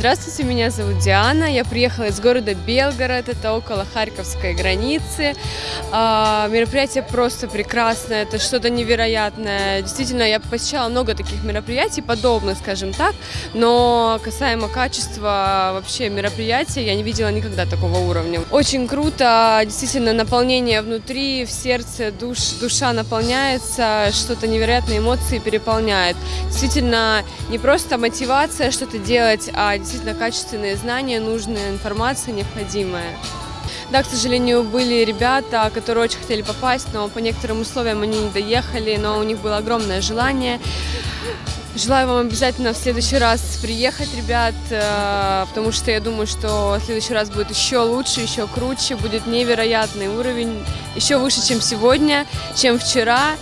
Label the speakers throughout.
Speaker 1: Здравствуйте, меня зовут Диана. Я приехала из города Белгород, это около Харьковской границы. А, мероприятие просто прекрасное, это что-то невероятное. Действительно, я посещала много таких мероприятий, подобных, скажем так, но касаемо качества вообще мероприятия, я не видела никогда такого уровня. Очень круто, действительно, наполнение внутри, в сердце, душ, душа наполняется, что-то невероятные эмоции переполняет. Действительно, не просто мотивация что-то делать, а действительно качественные знания, нужная информация необходимая. Да, к сожалению, были ребята, которые очень хотели попасть, но по некоторым условиям они не доехали, но у них было огромное желание. Желаю вам обязательно в следующий раз приехать, ребят, э, потому что я думаю, что в следующий раз будет еще лучше, еще круче, будет невероятный уровень, еще выше, чем сегодня, чем вчера.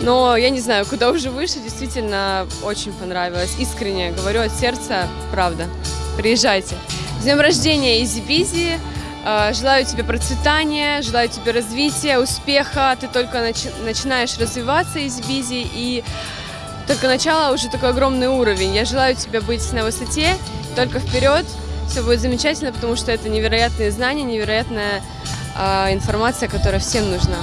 Speaker 1: Но я не знаю, куда уже выше, действительно очень понравилось. Искренне говорю от сердца, правда. Приезжайте. С днем рождения, Easy Busy! Э, желаю тебе процветания, желаю тебе развития, успеха. Ты только начи начинаешь развиваться Easy Busy, и только начало уже такой огромный уровень. Я желаю тебе быть на высоте, только вперед. Все будет замечательно, потому что это невероятные знания, невероятная э, информация, которая всем нужна.